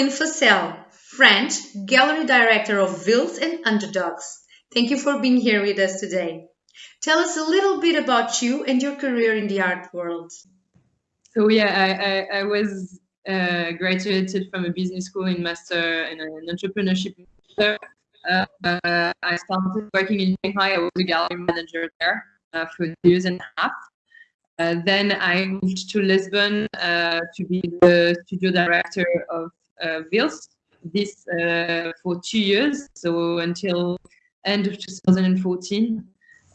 Caroline Foessel, French, Gallery Director of Vhils and Underdogs. Thank you for being here with us today. Tell us a little bit about you and your career in the art world. So yeah, I, I, I was uh, graduated from a business school in master in an entrepreneurship. Uh, uh, I started working in Shanghai. I was a gallery manager there uh, for years and a half. Uh, then I moved to Lisbon uh, to be the studio director of uh, Vhils, this uh, for two years, so until end of 2014.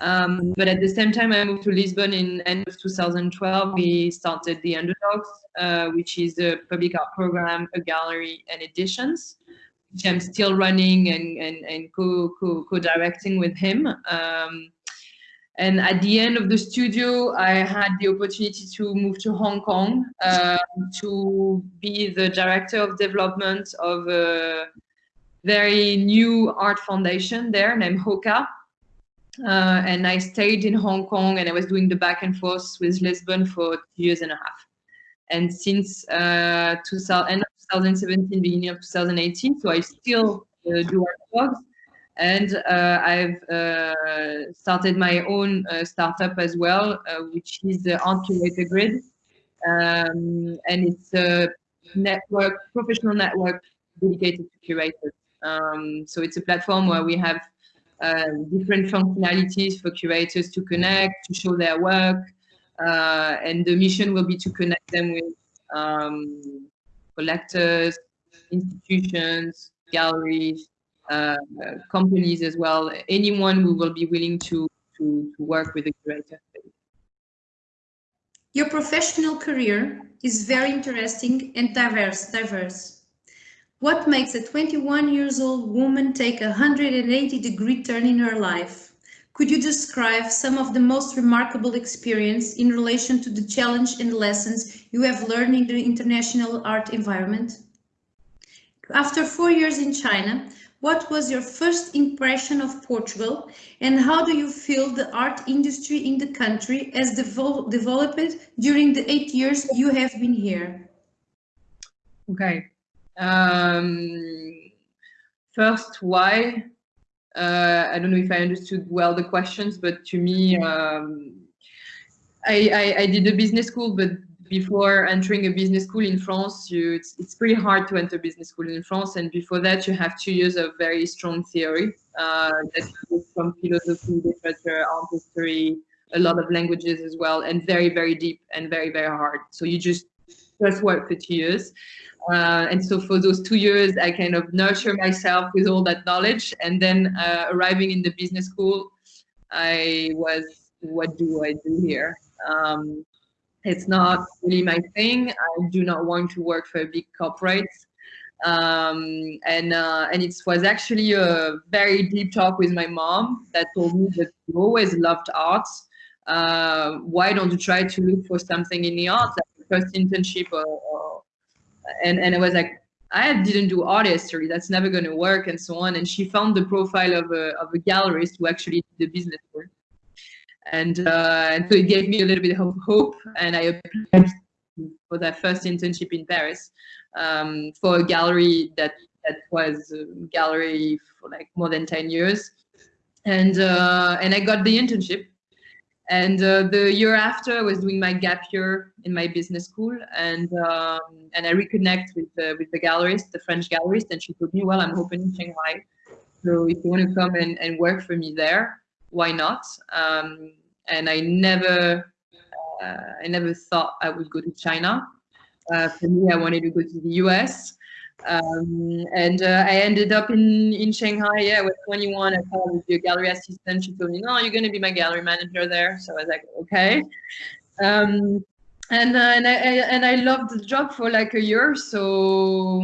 Um, but at the same time, I moved to Lisbon in end of 2012. We started the Underdogs, uh, which is a public art program, a gallery, and editions, which I'm still running and and, and co, co co directing with him. Um, and at the end of the studio, I had the opportunity to move to Hong Kong uh, to be the director of development of a very new art foundation there named HOCA. Uh, and I stayed in Hong Kong and I was doing the back and forth with Lisbon for two years and a half. And since uh, 2000, end of 2017, beginning of 2018, so I still uh, do art blogs and uh, I've uh, started my own uh, startup as well, which is the Art Curator Grid. Um, and it's a network, professional network dedicated to curators. Um, so it's a platform where we have uh, different functionalities for curators to connect, to show their work, uh, and the mission will be to connect them with um, collectors, institutions, galleries, uh, companies as well, anyone who will be willing to, to, to work with the curator. Your professional career is very interesting and diverse. diverse. What makes a 21 years old woman take a 180 degree turn in her life? Could you describe some of the most remarkable experience in relation to the challenge and lessons you have learned in the international art environment? After four years in China, what was your first impression of Portugal and how do you feel the art industry in the country has devel developed during the eight years you have been here? Okay. Um, first, why? Uh, I don't know if I understood well the questions, but to me, um, I, I, I did a business school, but before entering a business school in France, you, it's, it's pretty hard to enter business school in France. And before that, you have two years of very strong theory uh, that from philosophy, literature, art history, a lot of languages as well, and very, very deep and very, very hard. So you just just work for two years. Uh, and so for those two years, I kind of nurture myself with all that knowledge. And then uh, arriving in the business school, I was, what do I do here? Um, it's not really my thing. I do not want to work for a big corporate. Um, and uh, and it was actually a very deep talk with my mom that told me that you always loved art. Uh, why don't you try to look for something in the arts, like first internship or, or, and and I was like, I didn't do art history. That's never going to work, and so on. And she found the profile of a of a gallerist who actually did the business work and uh, and so it gave me a little bit of hope and i applied for that first internship in paris um, for a gallery that that was a gallery for like more than 10 years. And uh, and i got the internship. And uh, the year after i was doing my gap year in my business school and um, and i reconnect with the with the gallerist the french gallerist and she told me well i'm opening shanghai. So if you want to come and, and work for me there why not? Um, and I never, uh, I never thought I would go to China. Uh, for me, I wanted to go to the US. Um, and uh, I ended up in, in Shanghai. Yeah, I was 21. I thought I would be a gallery assistant. She told me, no, you're going to be my gallery manager there. So I was like, okay. Um, and, uh, and, I, and I loved the job for like a year. So,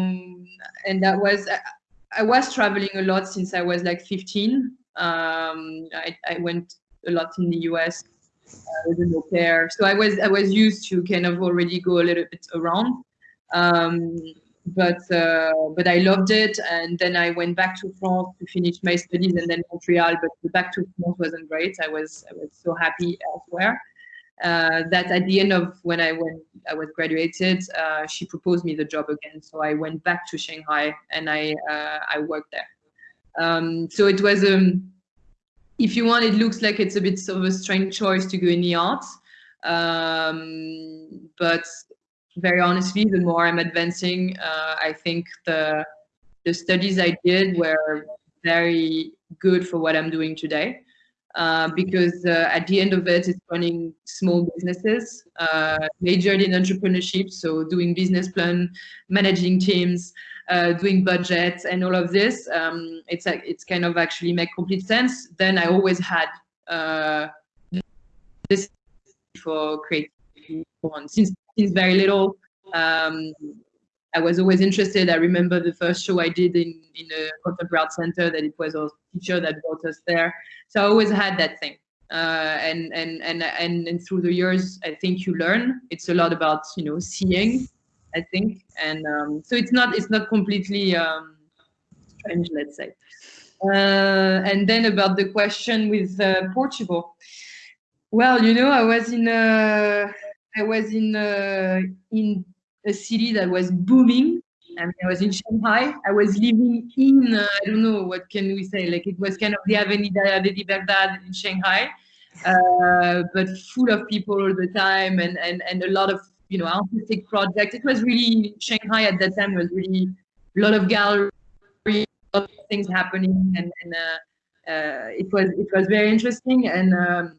and that was, I, I was traveling a lot since I was like 15. Um, I, I, went a lot in the US uh, with an au pair, so I was I was used to kind of already go a little bit around. Um, but uh, but I loved it, and then I went back to France to finish my studies, and then Montreal. But the back to France wasn't great. I was I was so happy elsewhere, uh, that at the end of when I when I was graduated, uh, she proposed me the job again. So I went back to Shanghai and I uh, I worked there. Um, so it was um, if you want, it looks like it's a bit of a strange choice to go in the arts, um, but very honestly, the more I'm advancing, uh, I think the the studies I did were very good for what I'm doing today. Uh, because uh, at the end of it, it's running small businesses, uh, majored in entrepreneurship, so doing business plan, managing teams, uh, doing budgets, and all of this. Um, it's it's kind of actually make complete sense. Then I always had uh, this for creativity since since very little. Um, I was always interested. I remember the first show I did in, in a contemporary center that it was our teacher that brought us there. So I always had that thing. Uh, and, and, and, and, and through the years, I think you learn. It's a lot about, you know, seeing, I think. And um, so it's not, it's not completely um, strange, let's say. Uh, and then about the question with uh, Portugal. Well, you know, I was in, I was in, in a city that was booming. I mean, I was in Shanghai. I was living in, uh, I don't know, what can we say? Like it was kind of the Avenida de Liberdade in Shanghai, uh, but full of people all the time and, and, and a lot of, you know, artistic projects. It was really, Shanghai at that time was really a lot of galleries, a lot of things happening. And, and uh, uh, it was it was very interesting. And um,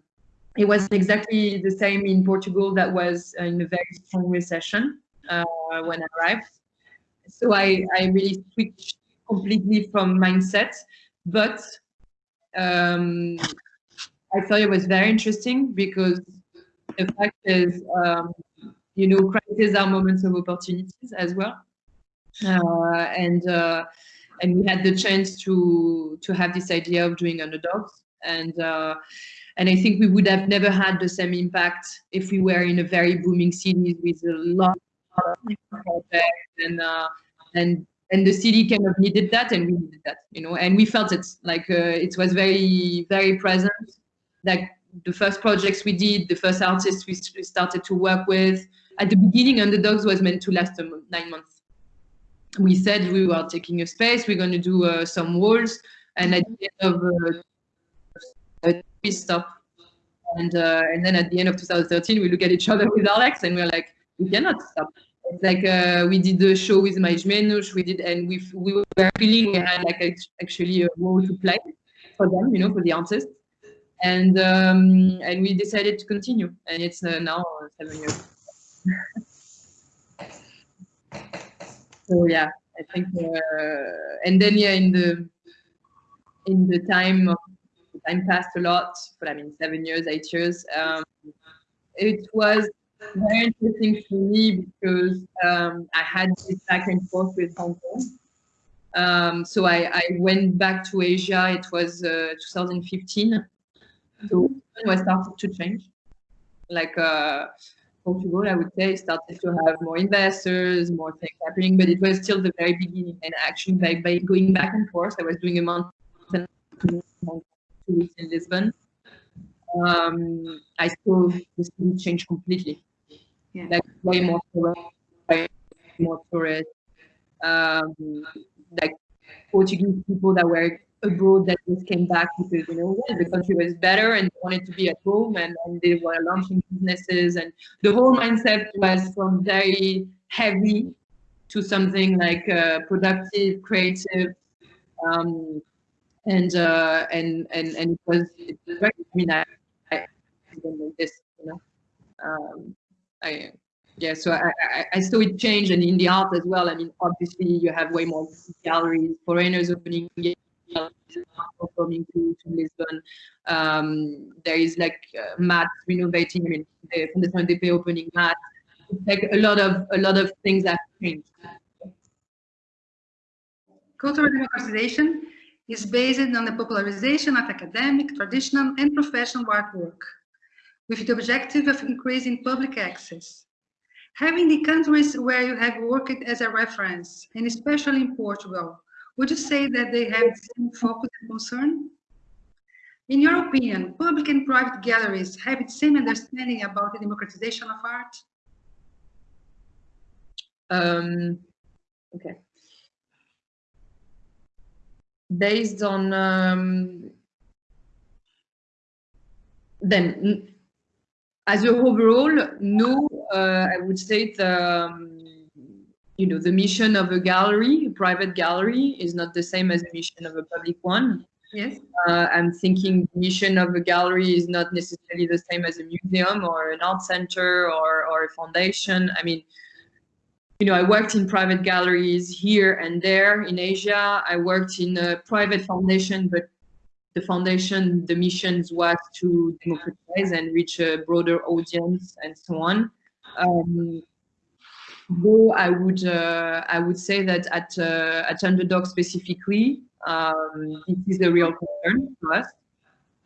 it was exactly the same in Portugal that was in a very strong recession uh, when I arrived. So I, I really switched completely from mindset, but um, I thought it was very interesting because the fact is, um, you know, crises are moments of opportunities as well. Uh, and uh, and we had the chance to to have this idea of doing underdogs and uh, and I think we would have never had the same impact if we were in a very booming city with a lot and uh, and and the city kind of needed that and we needed that you know and we felt it like uh, it was very very present. Like the first projects we did the first artists we started to work with at the beginning underdogs was meant to last nine months. We said we were taking a space we're going to do uh, some walls and at the end of uh, we stop and uh, and then at the end of 2013 we look at each other with alex and we're like we cannot stop. It's like uh, we did the show with Mais Menos, we did, and we we were feeling we had like a, actually a role to play for them, you know, for the artists, and um, and we decided to continue, and it's uh, now seven years. so yeah, I think, uh, and then yeah, in the in the time of time passed a lot, but I mean seven years, eight years. Um, it was very interesting for me because um, I had this back and forth with Hong Kong. Um, so I, I, went back to Asia. It was uh, 2015. So I started to change. Like uh, Portugal, I would say, started to have more investors, more things happening, but it was still the very beginning. And actually, by, by going back and forth, I was doing a month and two weeks in Lisbon. Um, I saw the city change completely yeah. like way more more tourists, um, like Portuguese people that were abroad that just came back because you know the country was better and wanted to be at home and, and they were launching businesses and the whole mindset was from very heavy to something like uh, productive, creative, um, and uh, and and and it was it was very. I mean, I, I didn't know this, you know. Um, I, yeah, so I, I, I, saw it change and in the art as well. I mean, obviously you have way more galleries, foreigners opening coming to, to Lisbon. Um, there is like uh, MAAT renovating. I mean, the Fundação EDP opening MAAT. It's like a lot of a lot of things have changed. Cultural democratization is based on the popularization of academic, traditional, and professional artwork with the objective of increasing public access. Having the countries where you have worked as a reference, and especially in Portugal, would you say that they have the same focus and concern? In your opinion, public and private galleries have the same understanding about the democratization of art? Um, okay. Based on um, then as a overall, no, uh, I would say the, um, you know, the mission of a gallery, a private gallery, is not the same as the mission of a public one. Yes. Uh, I'm thinking the mission of a gallery is not necessarily the same as a museum or an art center or, or a foundation. I mean, you know, I worked in private galleries here and there in Asia. I worked in a private foundation, but the foundation, the missions was to democratize and reach a broader audience and so on. Um, though I would, uh, I would say that at, uh, at Underdog specifically, um, this is a real concern to us.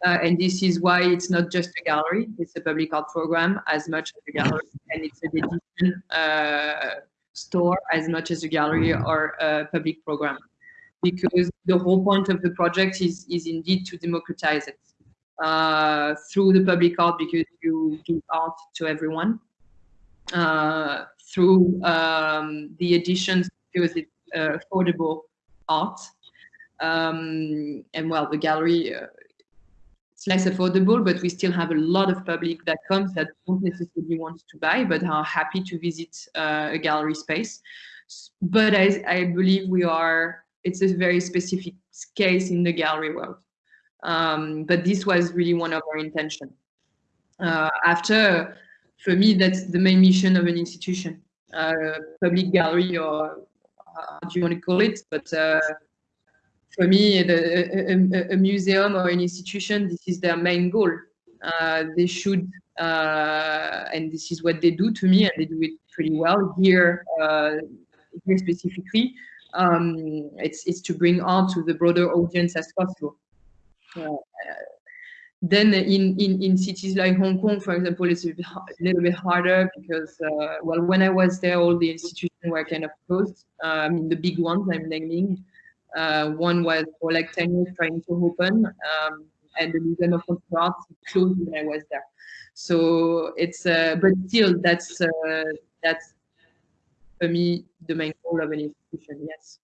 Uh, and this is why it's not just a gallery, it's a public art program as much as a gallery, and it's a edition uh, store as much as a gallery or a public program because the whole point of the project is, is indeed to democratize it uh, through the public art because you give art to everyone, uh, through um, the editions because it's uh, affordable art. Um, and well, the gallery, uh, it's less affordable, but we still have a lot of public that comes that don't necessarily want to buy, but are happy to visit uh, a gallery space. But I, I believe we are it's a very specific case in the gallery world. Um, but this was really one of our intention. Uh, after, for me, that's the main mission of an institution, uh, public gallery or how do you want to call it? But uh, for me, the, a, a, museum or an institution, this is their main goal. Uh, they should, uh, and this is what they do to me, and they do it pretty well here, uh, here specifically um, it's, it's to bring art to the broader audience as possible. Uh, then in, in, in cities like Hong Kong, for example, it's a, bit, a little bit harder because, uh, well, when I was there, all the institutions were kind of closed. Uh, I mean, the big ones I'm naming. Uh, one was for like 10 years trying to open, um, and the Museum of Contemporary Art closed when I was there. So it's, uh, but still, that's uh, that's for me the main goal of an institution, yes.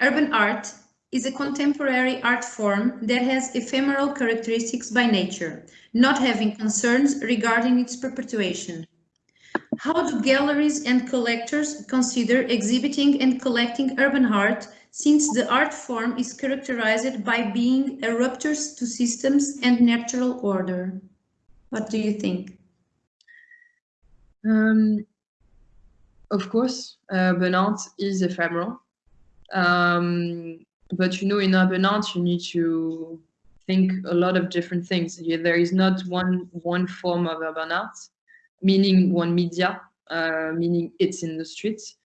Urban art is a contemporary art form that has ephemeral characteristics by nature, not having concerns regarding its perpetuation. How do galleries and collectors consider exhibiting and collecting urban art since the art form is characterized by being a rupture to systems and natural order? What do you think? Um, of course, urban art is ephemeral. Um, but you know, in urban art, you need to think a lot of different things. There is not one one form of urban art, meaning one media, uh, meaning it's in the streets.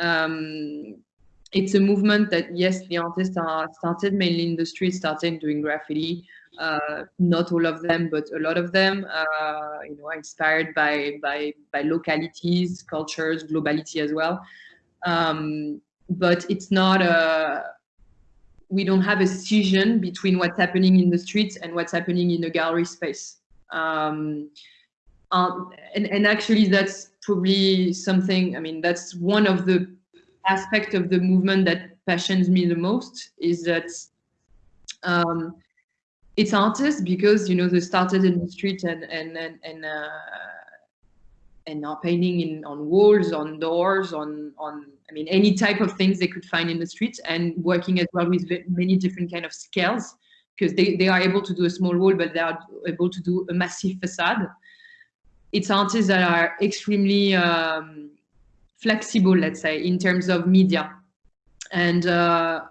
Um, it's a movement that yes, the artists are started mainly in the streets, started doing graffiti, uh, not all of them, but a lot of them, uh, you know, are inspired by, by, by localities, cultures, globality as well. Um, but it's not a, we don't have a scission between what's happening in the streets and what's happening in a gallery space. Um, um, and, and actually that's probably something, I mean, that's one of the aspect of the movement that passions me the most is that um, it's artists because you know they started in the street and and and and, uh, and are painting in on walls, on doors, on on I mean any type of things they could find in the street, and working as well with many different kind of scales because they they are able to do a small wall, but they are able to do a massive facade. It's artists that are extremely um, flexible, let's say, in terms of media, and. Uh,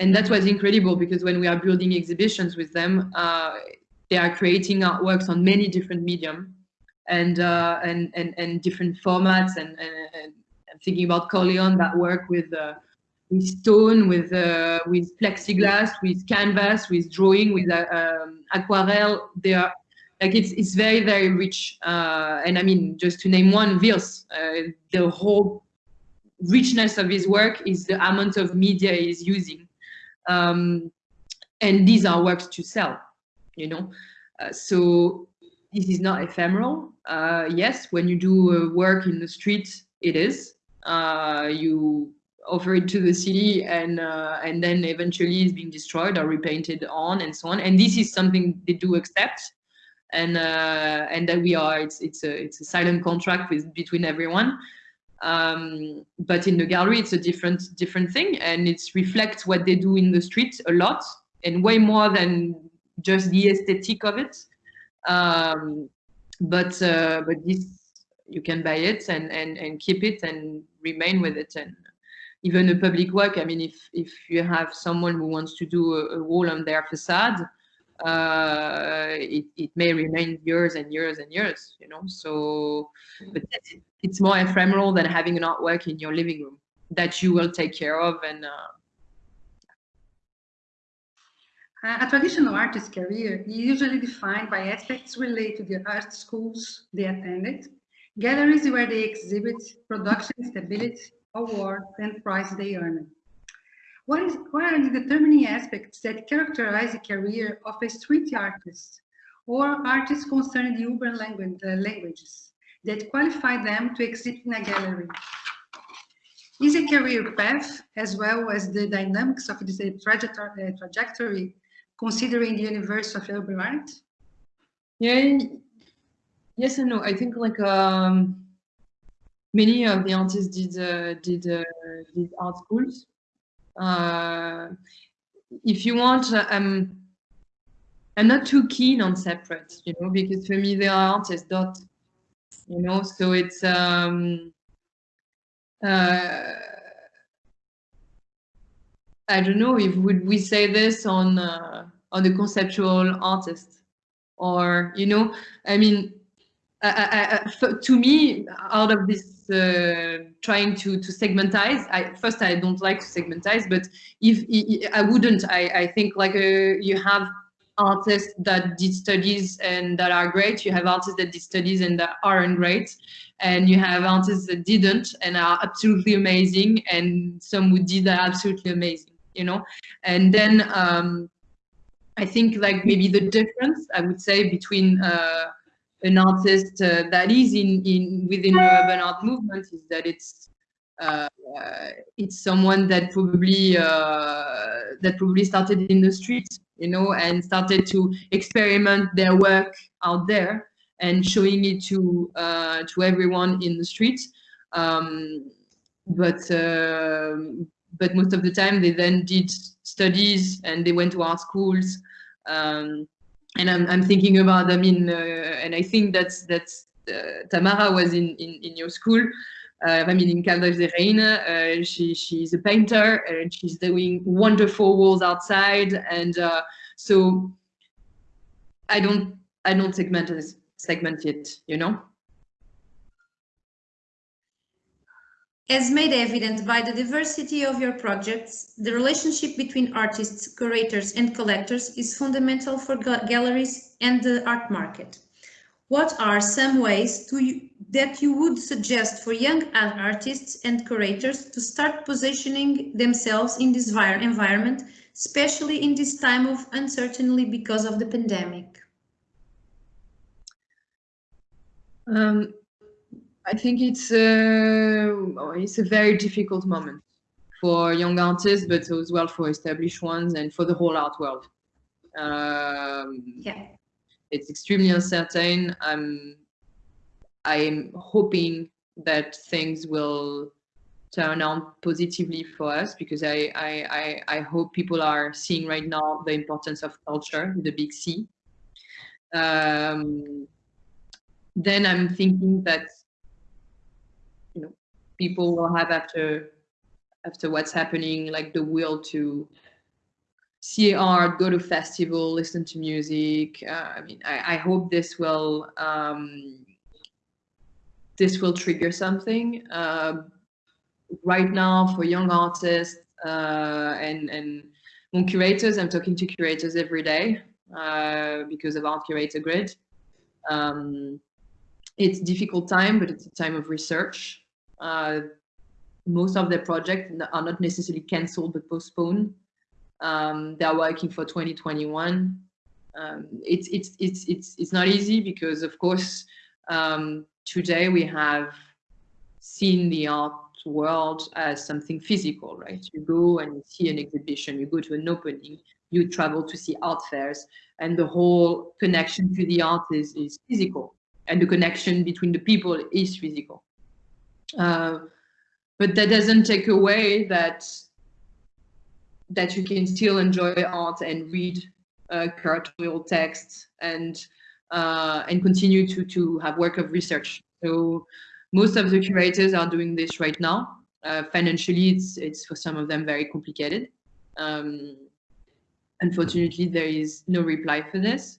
and that was incredible because when we are building exhibitions with them, uh, they are creating artworks on many different medium and uh, and, and and different formats. And, and, and I'm thinking about Corleone that work with uh, with stone, with uh, with plexiglass, with canvas, with drawing, with uh, um, aquarelle. They are like it's it's very very rich. Uh, and I mean, just to name one, Vhils, the whole richness of his work is the amount of media he's using um, and these are works to sell, you know. Uh, so this is not ephemeral. Uh, yes, when you do work in the street, it is. Uh, you offer it to the city and uh, and then eventually it's being destroyed or repainted on and so on. And this is something they do accept and uh, and that we are it's it's a it's a silent contract with between everyone um, but in the gallery it's a different different thing and it reflects what they do in the street a lot and way more than just the aesthetic of it. Um, but uh, but this you can buy it and and and keep it and remain with it and even a public work. I mean if if you have someone who wants to do a, a wall on their facade uh, it, it may remain years and years and years, you know. So, but it's more ephemeral than having an artwork in your living room that you will take care of and. Uh, a traditional artist's career is usually defined by aspects related to the art schools they attended, galleries where they exhibit, production stability, awards, and prize they earned. What, is, what are the determining aspects that characterize the career of a street artist or artists concerning the urban language, uh, languages that qualify them to exhibit in a gallery? Is a career path as well as the dynamics of this trajectory, uh, trajectory considering the universe of urban art? Yeah, yes and no. I think like um, many of the artists did uh, did uh, did art schools uh, if you want, uh, I'm not too keen on separate, you know, because for me they are artists dot, you know, so it's um, uh, I don't know if would we say this on uh, on the conceptual artist? Or you know, I mean, I, I, to me, out of this uh, trying to to segmentize, I first I don't like to segmentize, but if, I wouldn't, I, I think like uh, you have artists that did studies and that are great. You have artists that did studies and that aren't great, and you have artists that didn't and are absolutely amazing, and some who did are absolutely amazing. You know, and then um, I think like maybe the difference I would say between uh, an artist uh, that is in, in within the urban art movement is that it's uh, it's someone that probably uh, that probably started in the streets, you know, and started to experiment their work out there and showing it to uh, to everyone in the streets. Um, but um, but most of the time they then did studies and they went to art schools. Um, and I'm, I'm thinking about, I mean, uh, and I think that's, that's uh, Tamara was in, in, in your school, uh, I mean, in Caldas de Rainha, uh, she, she's a painter and she's doing wonderful walls outside. And uh, so I don't, I don't segment, segment it, you know? As made evident by the diversity of your projects, the relationship between artists, curators and collectors is fundamental for galleries and the art market. What are some ways that you would suggest for young artists and curators to start positioning themselves in this environment, especially in this time of uncertainty because of the pandemic? Um, I think it's a, uh, it's a very difficult moment for young artists, but as well for established ones and for the whole art world. Um, yeah, it's extremely uncertain. I'm I'm hoping that things will turn out positively for us because I, I, I, I, hope people are seeing right now the importance of culture, the big C. Um, then I'm thinking that people will have after after what's happening, like the will to see art, go to festival, listen to music. Uh, I mean, I, I, hope this will um, this will trigger something. Uh, right now, for young artists uh, and and curators, I'm talking to curators every day uh, because of Art Curator Grid. Um, it's difficult time, but it's a time of research. Uh, most of the projects are not necessarily cancelled but postponed. Um, they're working for 2021. Um, it's, it's, it's, it's, it's not easy because of course, um, today we have seen the art world as something physical, right? You go and you see an exhibition, you go to an opening, you travel to see art fairs, and the whole connection to the art is, is physical, and the connection between the people is physical. Uh, but that doesn't take away that that you can still enjoy art and read uh, curatorial texts and uh, and continue to to have work of research. So most of the curators are doing this right now. Uh, financially, it's it's for some of them very complicated. Um, unfortunately, there is no reply for this.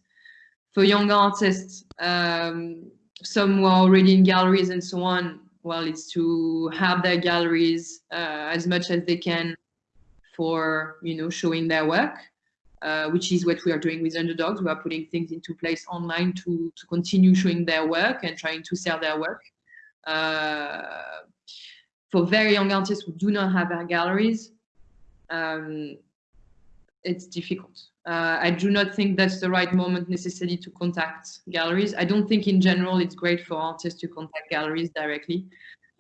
For young artists, um, some who are already in galleries and so on, well, it's to have their galleries uh, as much as they can for, you know, showing their work, uh, which is what we are doing with Underdogs. We are putting things into place online to, to continue showing their work and trying to sell their work. Uh, for very young artists who do not have their galleries, um, it's difficult. Uh, I do not think that's the right moment necessarily to contact galleries. I don't think in general it's great for artists to contact galleries directly.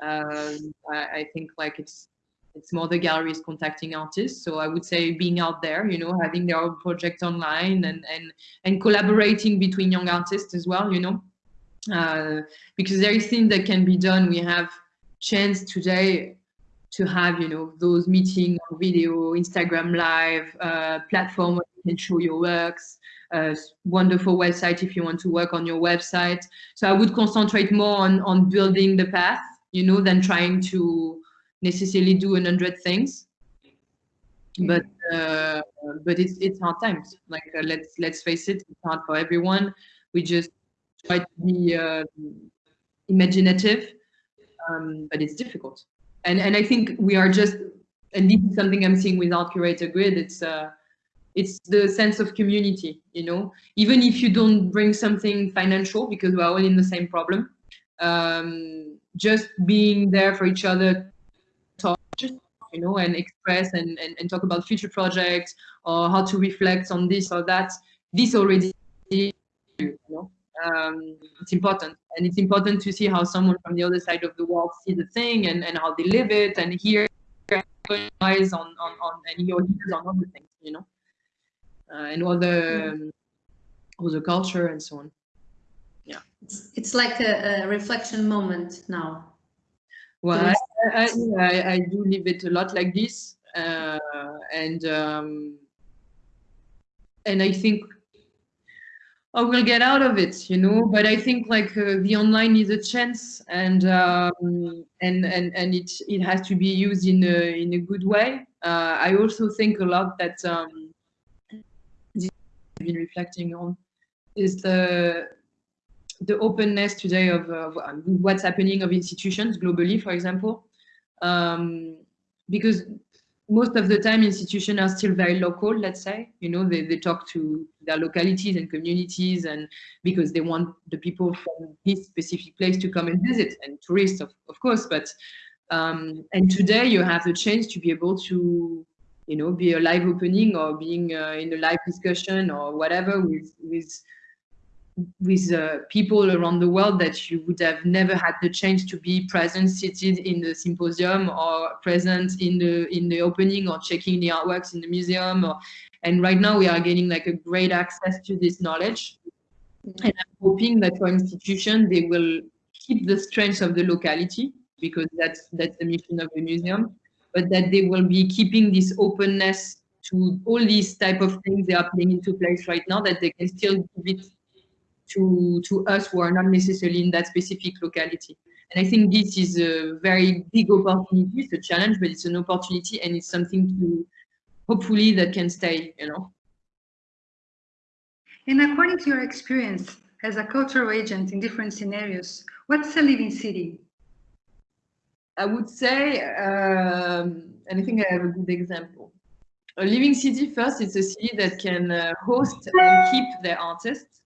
Um, I, I, think like it's it's more the galleries contacting artists. So I would say being out there, you know, having their own project online and and and collaborating between young artists as well, you know, uh, because there is things that can be done. We have chance today to have, you know, those meeting on video, Instagram live, uh, platform can show your works, uh, wonderful website if you want to work on your website. So I would concentrate more on, on building the path, you know, than trying to necessarily do a hundred things. But uh, but it's it's hard times. Like uh, let's let's face it, it's hard for everyone. We just try to be uh, imaginative, um, but it's difficult and and I think we are just and this is something I'm seeing with Art Curator Grid. It's uh, it's the sense of community, you know. Even if you don't bring something financial, because we're all in the same problem, um, just being there for each other, talk, just you know, and express and, and and talk about future projects or how to reflect on this or that. This already, you know um, it's important and it's important to see how someone from the other side of the world see the thing and, and how they live it and hear eyes on, on, on and your ears on other things you know and all the um, all the culture and so on yeah it's, it's like a, a reflection moment now well I, I, I, I, do live it a lot like this uh, and um, and I think I will get out of it, you know. But I think like uh, the online is a chance, and um, and and and it it has to be used in a in a good way. Uh, I also think a lot that um, been reflecting on is the the openness today of uh, what's happening of institutions globally, for example, um, because most of the time institutions are still very local, let's say, you know, they, they talk to their localities and communities and because they want the people from this specific place to come and visit and tourists, of, of course, but, um, and today you have the chance to be able to, you know, be a live opening or being uh, in a live discussion or whatever with, with with uh, people around the world that you would have never had the chance to be present seated in the symposium or present in the in the opening or checking the artworks in the museum or, and right now we are getting like a great access to this knowledge. And i'm hoping that for institutions they will keep the strength of the locality because that's that's the mission of the museum but that they will be keeping this openness to all these type of things they are putting into place right now that they can still give it to, to us who are not necessarily in that specific locality. And I think this is a very big opportunity. It's a challenge, but it's an opportunity and it's something to hopefully that can stay, you know. And according to your experience as a cultural agent in different scenarios, what's a living city? I would say, um, and I think I have a good example. A living city, first, it's a city that can uh, host and keep their artists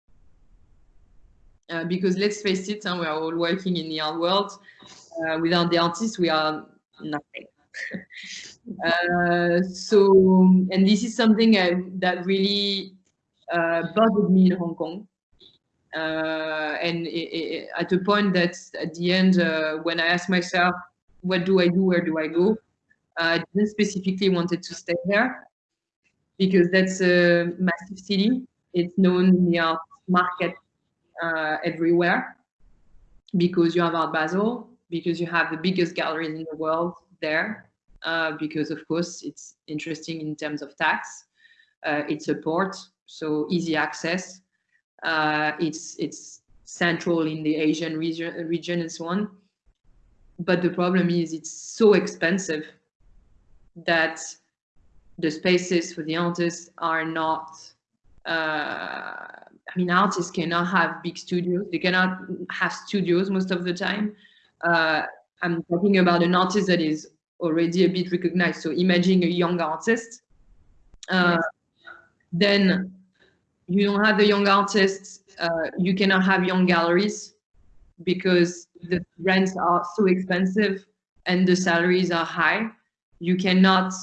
uh, because let's face it, huh, we are all working in the art world. Uh, without the artists, we are nothing. uh, so, and this is something I, that really uh, bothered me in Hong Kong. Uh, and it, it, at a point that at the end, when I asked myself, what do I do, where do I go? I didn't specifically wanted to stay there because that's a massive city. It's known art market uh, everywhere because you have Art Basel, because you have the biggest galleries in the world there, uh, because of course it's interesting in terms of tax. Uh, it's a port, so easy access. Uh, it's it's central in the Asian region, region and so on. But the problem is it's so expensive that the spaces for the artists are not uh, I mean, artists cannot have big studios. They cannot have studios most of the time. Uh, I'm talking about an artist that is already a bit recognized. So imagine a young artist. Uh, then you don't have the young artists. Uh, you cannot have young galleries because the rents are so expensive and the salaries are high. You cannot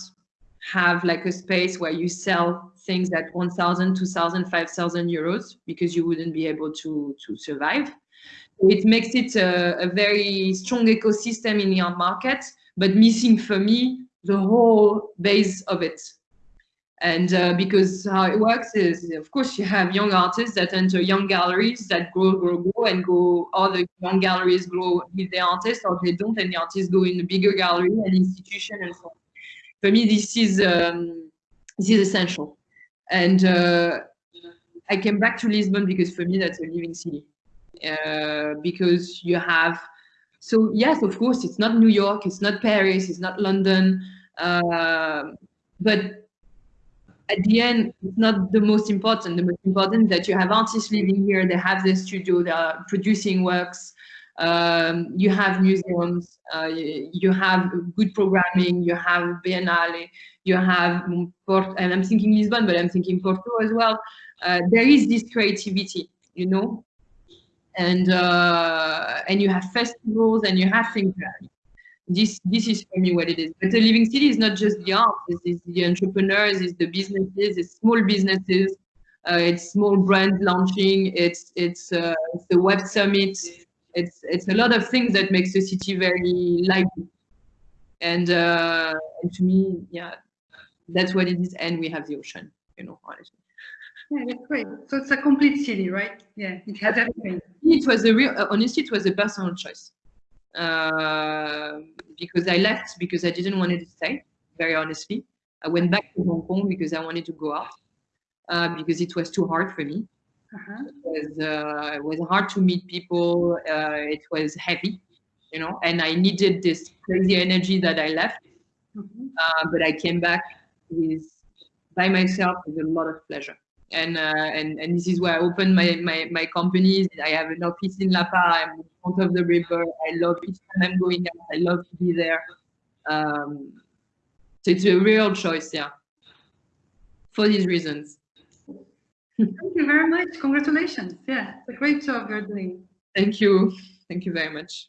have like a space where you sell things at 1,000, 2,000, 5,000 euros because you wouldn't be able to, to survive. It makes it a, a very strong ecosystem in the art market, but missing for me the whole base of it. And uh, because how it works is, of course, you have young artists that enter young galleries that grow, grow, grow, and go. All the young galleries grow with the artists, or they don't, and the artists go in a bigger gallery and institution and so on. For me, this is um, this is essential. And uh, I came back to Lisbon because for me that's a living city. Uh, because you have, so yes, of course, it's not New York, it's not Paris, it's not London, uh, but at the end, it's not the most important. The most important that you have artists living here, they have their studio, they are producing works, um, you have museums, uh, you have good programming, you have Biennale, you have Porto, and I'm thinking Lisbon, but I'm thinking Porto as well. Uh, there is this creativity, you know, and uh, and you have festivals and you have things. This this is for me what it is. But the living city is not just the art; it's, the entrepreneurs, it's the businesses, it's small businesses, uh, it's small brand launching, it's it's, uh, it's the web summit, it's it's a lot of things that makes the city very lively. And, uh, and to me, yeah, that's what it is. And we have the ocean, you know, honestly. Yeah, that's great. So it's a complete city, right? Yeah, it has everything. It was a real, honestly, it was a personal choice. Uh, because I left because I didn't want to stay, very honestly. I went back to Hong Kong because I wanted to go out, uh, because it was too hard for me. Uh-huh. It, was, uh, it was hard to meet people. Uh, it was heavy, you know, and I needed this crazy energy that I left. Mm-hmm. Uh, but I came back with by myself with a lot of pleasure. And uh, and and this is where I opened my my my companies. I have an office in La Paz. I'm in front of the river. I love each time I'm going out. I love to be there. Um, so it's a real choice, yeah. For these reasons. Thank you very much. Congratulations. Yeah, it's a great job you're doing. Thank you. Thank you very much.